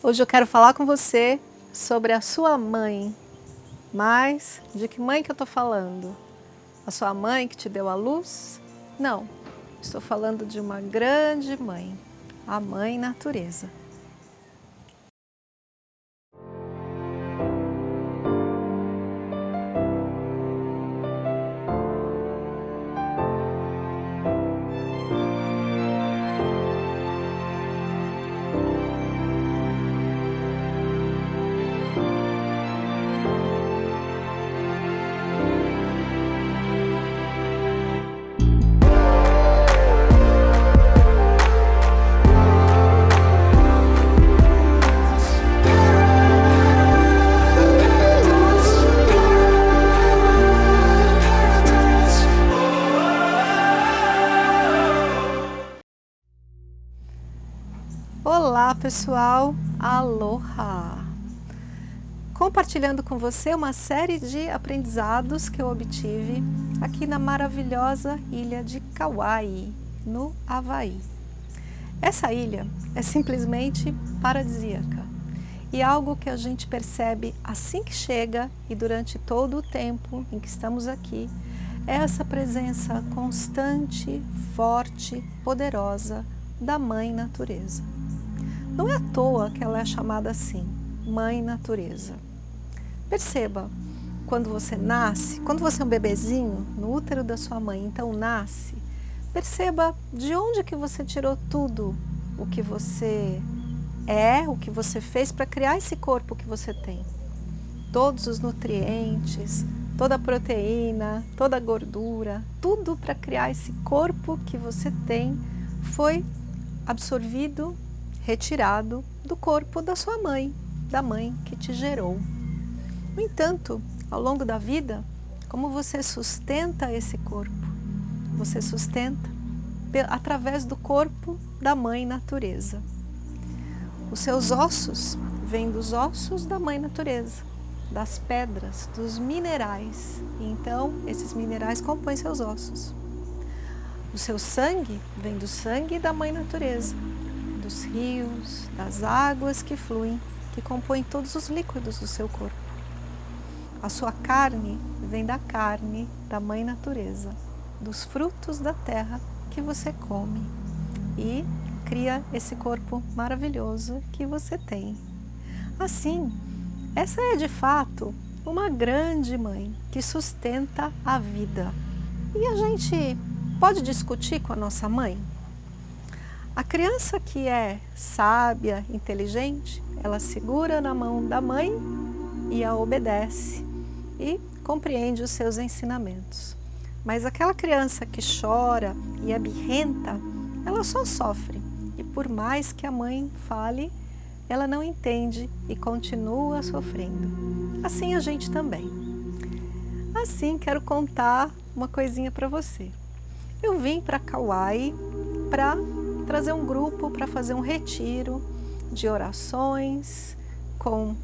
Hoje eu quero falar com você sobre a sua mãe. Mas de que mãe que eu estou falando? A sua mãe que te deu a luz? Não, estou falando de uma grande mãe, a Mãe Natureza. Pessoal, aloha! Compartilhando com você uma série de aprendizados que eu obtive aqui na maravilhosa ilha de Kauai, no Havaí. Essa ilha é simplesmente paradisíaca e algo que a gente percebe assim que chega e durante todo o tempo em que estamos aqui é essa presença constante, forte, poderosa da Mãe Natureza. Não é à toa que ela é chamada assim, Mãe Natureza. Perceba, quando você nasce, quando você é um bebezinho no útero da sua mãe, então nasce, perceba de onde que você tirou tudo o que você é, o que você fez para criar esse corpo que você tem. Todos os nutrientes, toda a proteína, toda a gordura, tudo para criar esse corpo que você tem foi absorvido retirado do corpo da sua mãe, da mãe que te gerou. No entanto, ao longo da vida, como você sustenta esse corpo? Você sustenta através do corpo da mãe natureza. Os seus ossos vêm dos ossos da mãe natureza, das pedras, dos minerais. Então, esses minerais compõem seus ossos. O seu sangue vem do sangue da mãe natureza dos rios, das águas que fluem, que compõem todos os líquidos do seu corpo. A sua carne vem da carne da mãe natureza, dos frutos da terra que você come e cria esse corpo maravilhoso que você tem. Assim, essa é de fato uma grande mãe que sustenta a vida. E a gente pode discutir com a nossa mãe? A criança que é sábia, inteligente, ela segura na mão da mãe e a obedece e compreende os seus ensinamentos. Mas aquela criança que chora e é birrenta, ela só sofre. E por mais que a mãe fale, ela não entende e continua sofrendo. Assim a gente também. Assim, quero contar uma coisinha para você. Eu vim para Kauai para trazer um grupo para fazer um retiro de orações com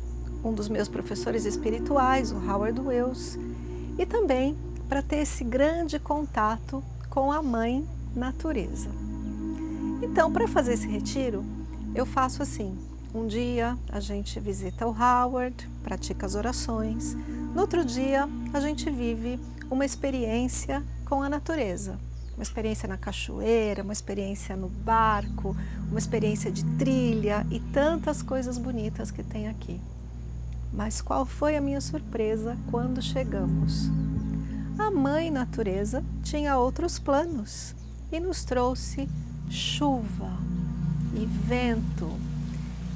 um dos meus professores espirituais, o Howard Wells, e também para ter esse grande contato com a Mãe Natureza. Então, para fazer esse retiro, eu faço assim, um dia a gente visita o Howard, pratica as orações, no outro dia a gente vive uma experiência com a natureza, uma experiência na cachoeira, uma experiência no barco, uma experiência de trilha e tantas coisas bonitas que tem aqui. Mas qual foi a minha surpresa quando chegamos? A mãe natureza tinha outros planos e nos trouxe chuva e vento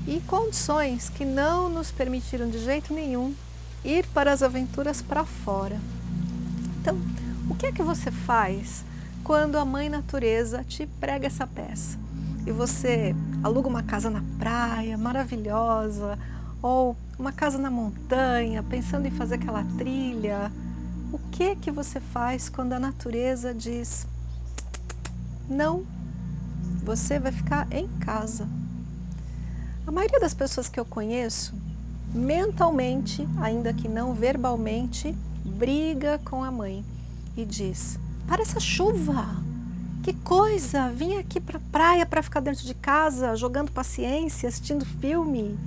e condições que não nos permitiram de jeito nenhum ir para as aventuras para fora. Então, o que é que você faz quando a mãe natureza te prega essa peça e você aluga uma casa na praia maravilhosa ou uma casa na montanha, pensando em fazer aquela trilha, o que que você faz quando a natureza diz não, você vai ficar em casa? A maioria das pessoas que eu conheço, mentalmente, ainda que não verbalmente, briga com a mãe e diz para essa chuva. Que coisa! Vim aqui para praia para ficar dentro de casa, jogando paciência, assistindo filme.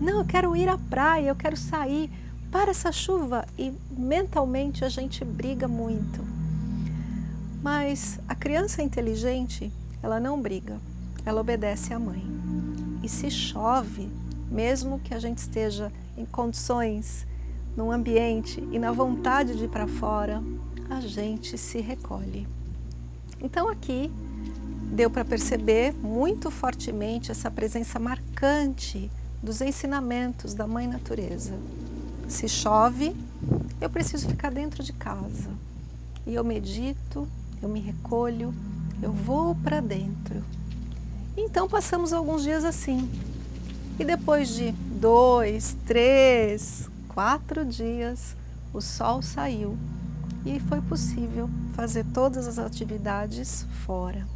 Não, eu quero ir à praia, eu quero sair. Para essa chuva! E mentalmente a gente briga muito. Mas a criança inteligente, ela não briga, ela obedece à mãe. E se chove, mesmo que a gente esteja em condições, num ambiente e na vontade de ir para fora, a gente se recolhe. Então aqui deu para perceber muito fortemente essa presença marcante dos ensinamentos da Mãe Natureza. Se chove, eu preciso ficar dentro de casa. E eu medito, eu me recolho, eu vou para dentro. Então passamos alguns dias assim. E depois de dois, três, quatro dias, o sol saiu e foi possível fazer todas as atividades fora.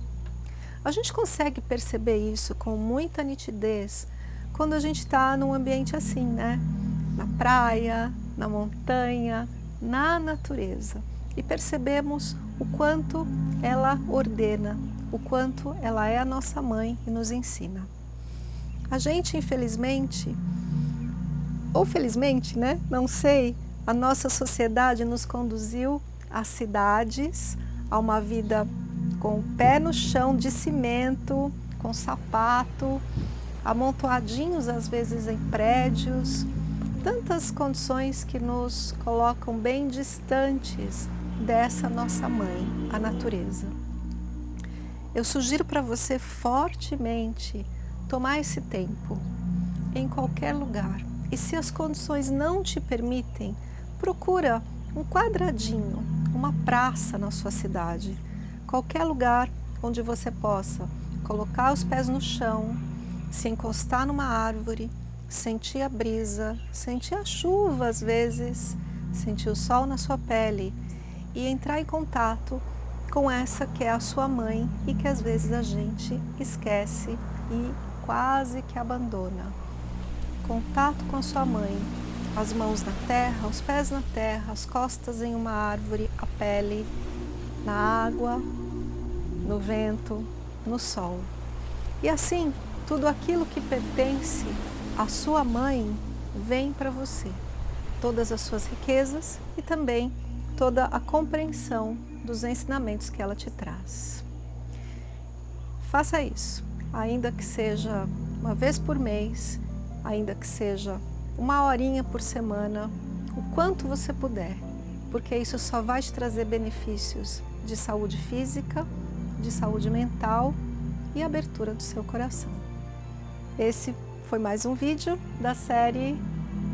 A gente consegue perceber isso com muita nitidez quando a gente está num ambiente assim, né? Na praia, na montanha, na natureza. E percebemos o quanto ela ordena, o quanto ela é a nossa mãe e nos ensina. A gente, infelizmente, ou felizmente, né? Não sei, a nossa sociedade nos conduziu às cidades, a uma vida com o pé no chão de cimento, com sapato, amontoadinhos às vezes em prédios, tantas condições que nos colocam bem distantes dessa nossa mãe, a natureza. Eu sugiro para você fortemente tomar esse tempo em qualquer lugar. E se as condições não te permitem, procura um quadradinho, uma praça na sua cidade, qualquer lugar onde você possa colocar os pés no chão, se encostar numa árvore, sentir a brisa, sentir a chuva às vezes, sentir o sol na sua pele e entrar em contato com essa que é a sua mãe e que às vezes a gente esquece e quase que abandona. Contato com a sua mãe, as mãos na terra, os pés na terra, as costas em uma árvore, a pele na água, no vento, no sol. E assim, tudo aquilo que pertence à sua mãe vem para você. Todas as suas riquezas e também toda a compreensão dos ensinamentos que ela te traz. Faça isso, ainda que seja uma vez por mês, ainda que seja uma horinha por semana, o quanto você puder, porque isso só vai te trazer benefícios de saúde física, de saúde mental e abertura do seu coração. Esse foi mais um vídeo da série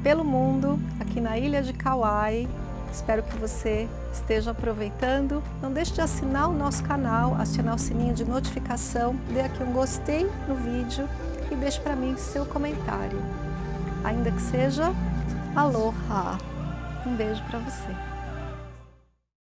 Pelo Mundo, aqui na Ilha de Kauai, Espero que você esteja aproveitando. Não deixe de assinar o nosso canal, acionar o sininho de notificação, dê aqui um gostei no vídeo e deixe para mim seu comentário. Ainda que seja aloha. Um beijo para você.